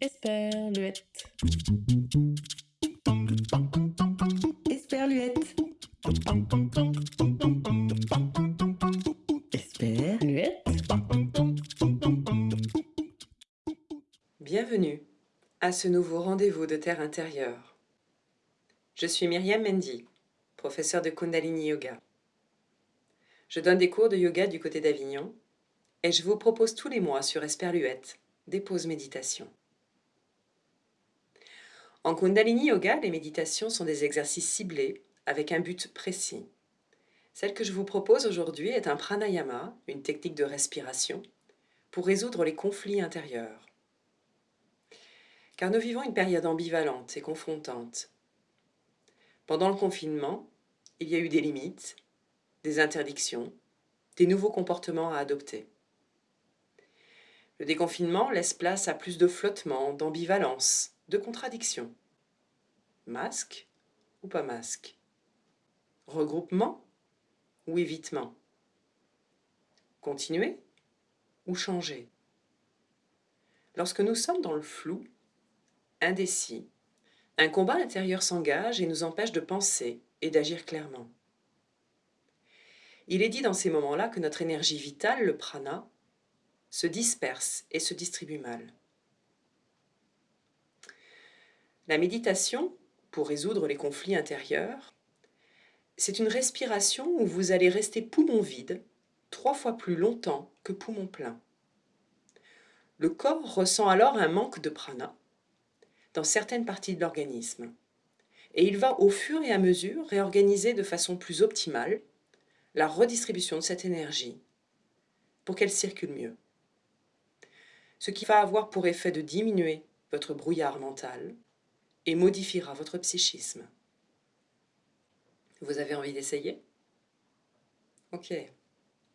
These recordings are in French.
Esperluette. Esperluette. Esperluette. Bienvenue à ce nouveau rendez-vous de Terre intérieure. Je suis Myriam Mendy, professeure de Kundalini Yoga. Je donne des cours de yoga du côté d'Avignon et je vous propose tous les mois sur Esperluette des pauses méditation. En Kundalini Yoga, les méditations sont des exercices ciblés avec un but précis. Celle que je vous propose aujourd'hui est un pranayama, une technique de respiration, pour résoudre les conflits intérieurs. Car nous vivons une période ambivalente et confrontante. Pendant le confinement, il y a eu des limites, des interdictions, des nouveaux comportements à adopter. Le déconfinement laisse place à plus de flottement, d'ambivalence, de contradiction. Masque ou pas masque? Regroupement ou évitement? Continuer ou changer? Lorsque nous sommes dans le flou, indécis, un combat intérieur s'engage et nous empêche de penser et d'agir clairement. Il est dit dans ces moments-là que notre énergie vitale, le prana, se disperse et se distribue mal. La méditation, pour résoudre les conflits intérieurs, c'est une respiration où vous allez rester poumon vide trois fois plus longtemps que poumon plein. Le corps ressent alors un manque de prana dans certaines parties de l'organisme et il va au fur et à mesure réorganiser de façon plus optimale la redistribution de cette énergie pour qu'elle circule mieux ce qui va avoir pour effet de diminuer votre brouillard mental et modifiera votre psychisme. Vous avez envie d'essayer? Ok.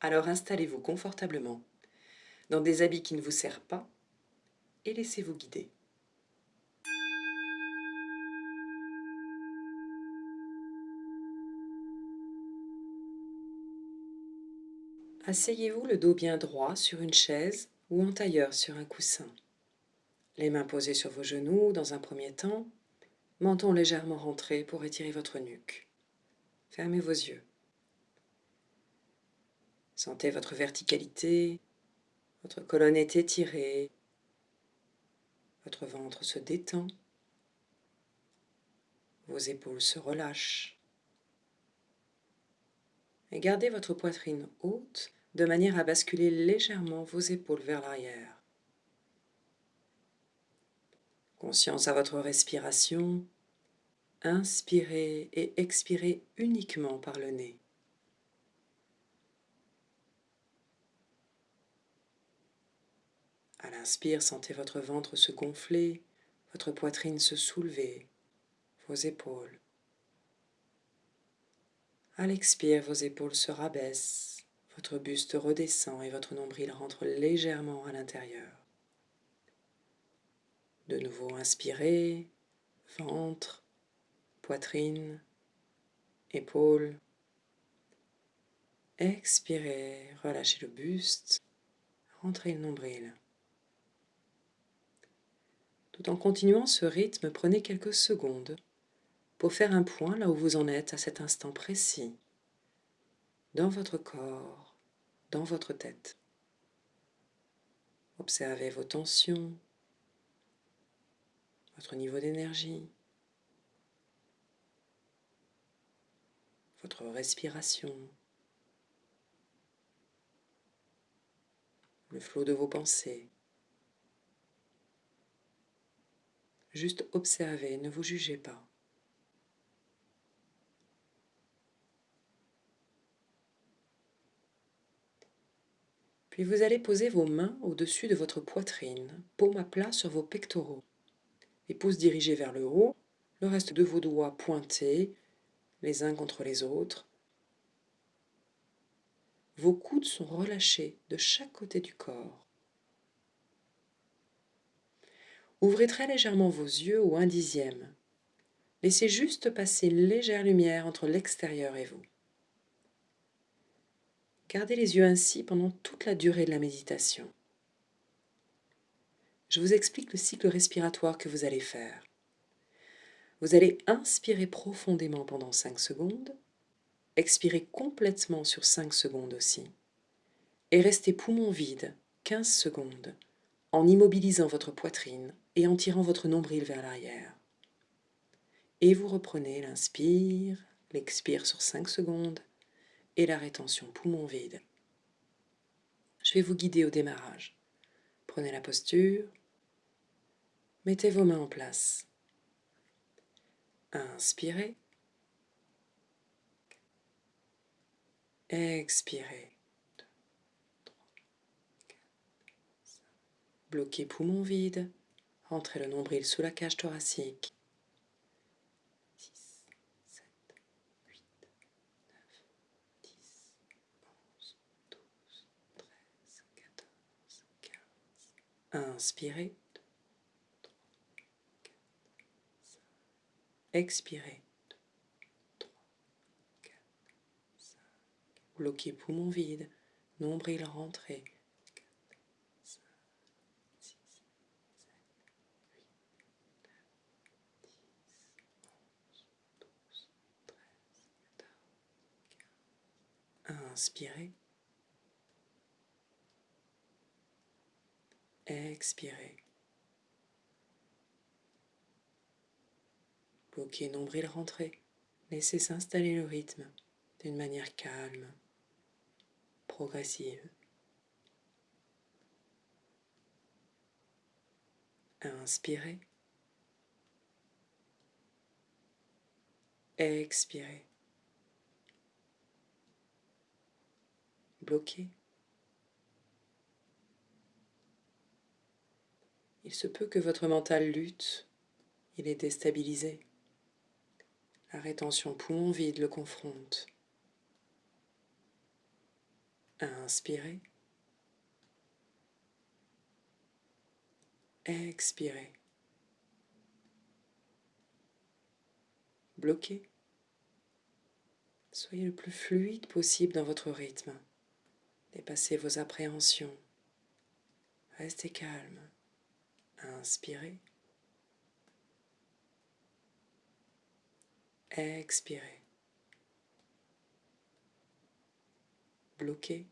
Alors installez-vous confortablement dans des habits qui ne vous servent pas et laissez-vous guider. Asseyez-vous le dos bien droit sur une chaise ou en tailleur sur un coussin. Les mains posées sur vos genoux dans un premier temps, menton légèrement rentré pour étirer votre nuque. Fermez vos yeux. Sentez votre verticalité, votre colonne est étirée, votre ventre se détend, vos épaules se relâchent. Et gardez votre poitrine haute de manière à basculer légèrement vos épaules vers l'arrière. Conscience à votre respiration, inspirez et expirez uniquement par le nez. À l'inspire, sentez votre ventre se gonfler, votre poitrine se soulever, vos épaules. À l'expire, vos épaules se rabaissent, votre buste redescend et votre nombril rentre légèrement à l'intérieur. De nouveau, inspirez, ventre, poitrine, épaules. Expirez, relâchez le buste, rentrez le nombril. Tout en continuant ce rythme, prenez quelques secondes pour faire un point là où vous en êtes à cet instant précis, dans votre corps, dans votre tête. Observez vos tensions, votre niveau d'énergie, votre respiration, le flot de vos pensées. Juste observez, ne vous jugez pas. Puis vous allez poser vos mains au-dessus de votre poitrine, paume à plat sur vos pectoraux. Les pouces dirigés vers le haut, le reste de vos doigts pointés, les uns contre les autres. Vos coudes sont relâchés de chaque côté du corps. Ouvrez très légèrement vos yeux au un dixième. Laissez juste passer une légère lumière entre l'extérieur et vous. Gardez les yeux ainsi pendant toute la durée de la méditation. Je vous explique le cycle respiratoire que vous allez faire. Vous allez inspirer profondément pendant 5 secondes, expirer complètement sur 5 secondes aussi, et rester poumon vide 15 secondes en immobilisant votre poitrine et en tirant votre nombril vers l'arrière. Et vous reprenez l'inspire, l'expire sur 5 secondes et la rétention poumon vide. Je vais vous guider au démarrage. Prenez la posture, mettez vos mains en place. Inspirez. Expirez. Bloquez poumon vide. Rentrez le nombril sous la cage thoracique. Inspirez. 2, 3, 4, 5. Expirez. 2, 3, 4, 5. Bloquez poumon vide. Nombril rentré. 4, Inspirez. Expirez. Bloquez nombril rentré. Laissez s'installer le rythme d'une manière calme, progressive. Inspirez. Expirez. Bloquez. Il se peut que votre mental lutte, il est déstabilisé. La rétention poumon vide le confronte. Inspirez. Expirez. Bloquez. Soyez le plus fluide possible dans votre rythme. Dépassez vos appréhensions. Restez calme. Inspirez. Expirez. Bloquez.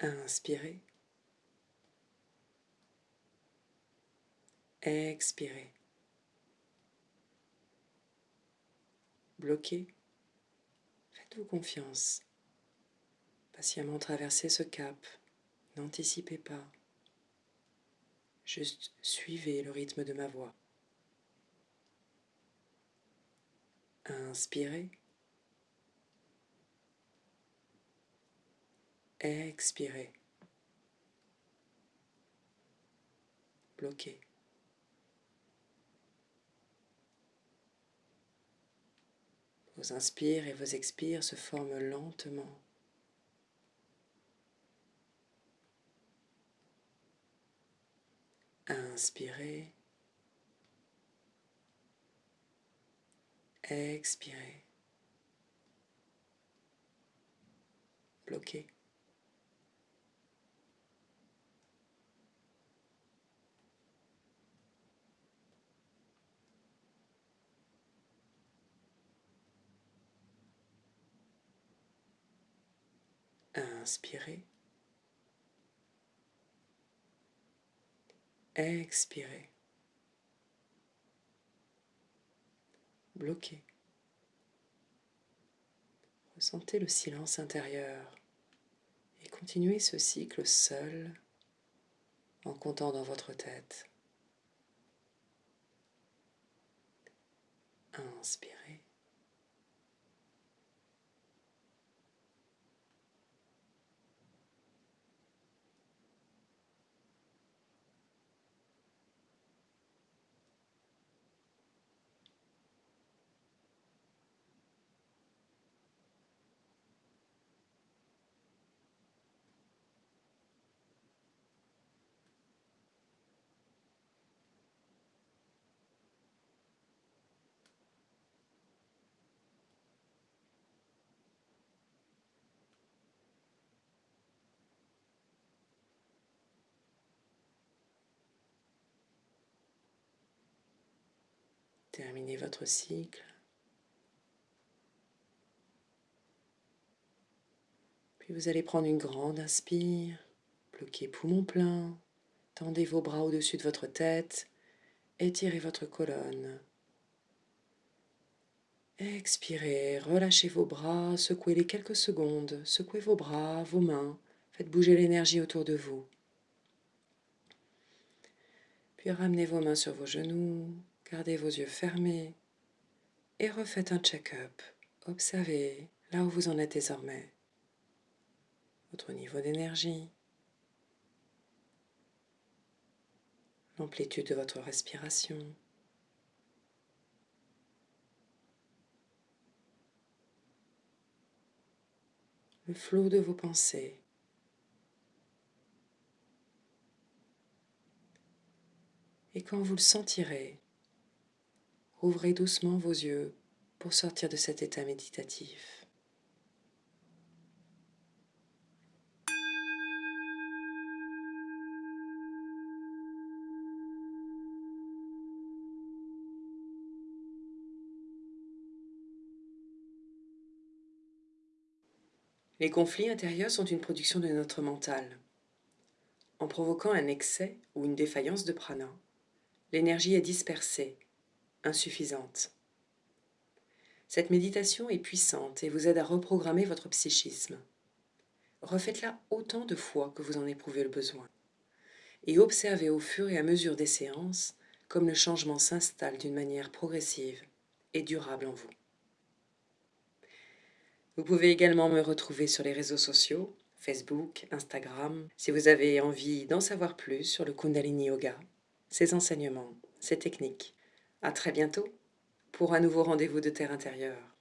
Inspirez. Expirez. Bloquez. Faites-vous confiance. Patiemment traversez ce cap. N'anticipez pas. Juste suivez le rythme de ma voix. Inspirez. Expirez. Bloquez. Vos inspires et vos expires se forment lentement. Inspirez. Expirez. Bloquez. Inspirez. Expirez. Bloquez. Ressentez le silence intérieur et continuez ce cycle seul en comptant dans votre tête. Inspirez. Terminez votre cycle. Puis vous allez prendre une grande inspire, bloquez poumon plein, tendez vos bras au-dessus de votre tête, étirez votre colonne. Expirez, relâchez vos bras, secouez-les quelques secondes, secouez vos bras, vos mains, faites bouger l'énergie autour de vous. Puis ramenez vos mains sur vos genoux, gardez vos yeux fermés et refaites un check-up. Observez là où vous en êtes désormais votre niveau d'énergie, l'amplitude de votre respiration. le flot de vos pensées. Et quand vous le sentirez, ouvrez doucement vos yeux pour sortir de cet état méditatif. Les conflits intérieurs sont une production de notre mental. En provoquant un excès ou une défaillance de prana, l'énergie est dispersée, insuffisante. Cette méditation est puissante et vous aide à reprogrammer votre psychisme. Refaites-la autant de fois que vous en éprouvez le besoin. Et observez au fur et à mesure des séances comme le changement s'installe d'une manière progressive et durable en vous. Vous pouvez également me retrouver sur les réseaux sociaux, Facebook, Instagram, si vous avez envie d'en savoir plus sur le Kundalini Yoga, ses enseignements, ses techniques. À très bientôt pour un nouveau rendez-vous de Terre intérieure.